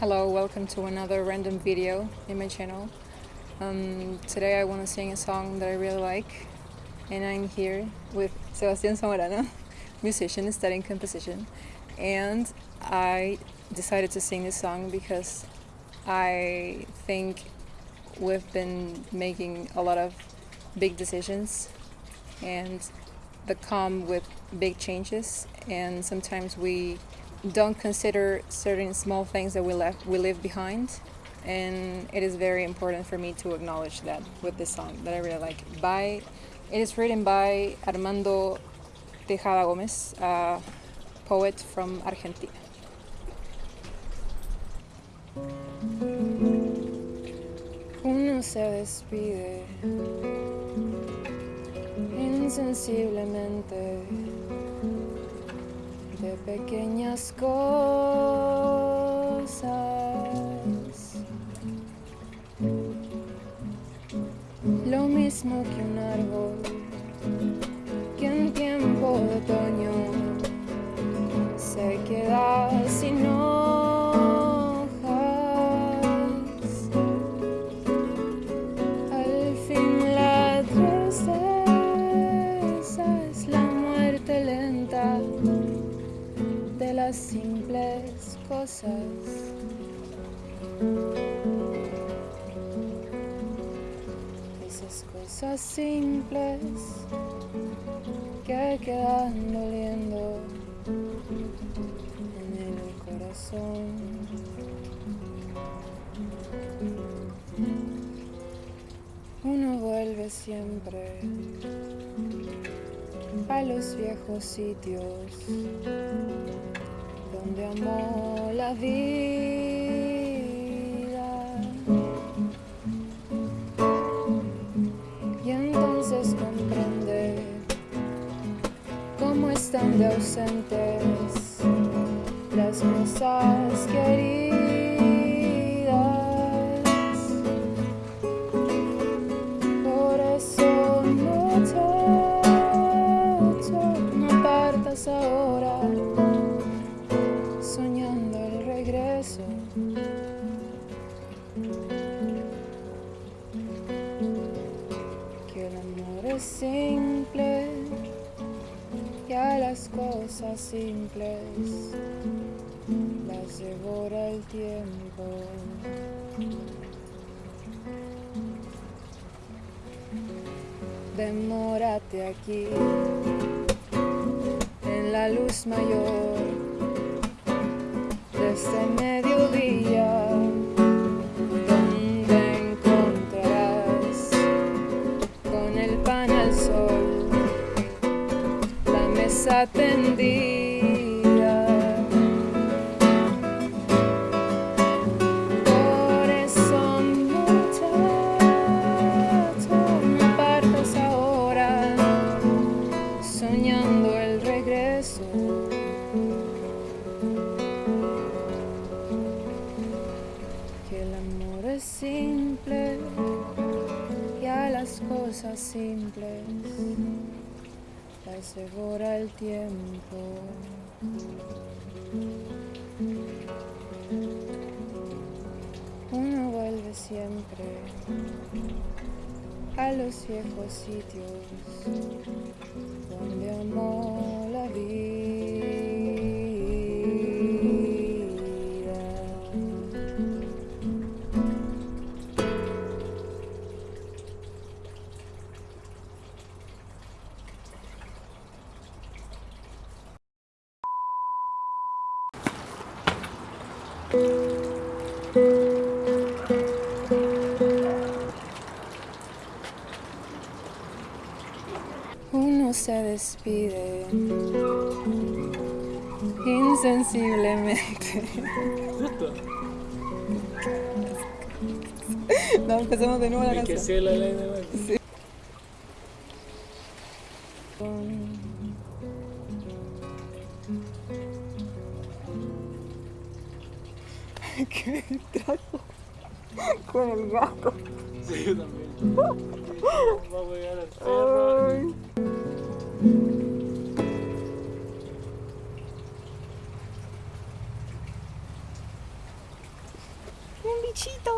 Hello, welcome to another random video in my channel. Um, today I want to sing a song that I really like and I'm here with Sebastián Zamorano, musician studying composition and I decided to sing this song because I think we've been making a lot of big decisions and that come with big changes and sometimes we don't consider certain small things that we left we leave behind. And it is very important for me to acknowledge that with this song that I really like by it is written by Armando Tejada Gomez a poet from Argentina. Uno se despide insensiblemente de pequeñas cosas. Lo mismo que un árbol que en tiempo de otoño se queda sin hojas. Al fin la tristeza es la muerte lenta las simples cosas. Esas cosas simples que quedan doliendo en el corazón. Uno vuelve siempre a los viejos sitios donde amó la vida. Y entonces comprende cómo están de ausentes las cosas queridas. Simple y a las cosas simples las devora el tiempo. Demórate aquí en la luz mayor de este la mesa tendida por eso muchacho no partas ahora soñando el regreso. Que el amor es simple y a las cosas simples devora el tiempo. Uno vuelve siempre a los viejos sitios donde amó la vida. Uno se despide insensiblemente. No, empecemos de nuevo la canción. hacer ¿Qué trajo? Con el gato. Sí, yo también. Va a pegar al perro. Ay. bichito.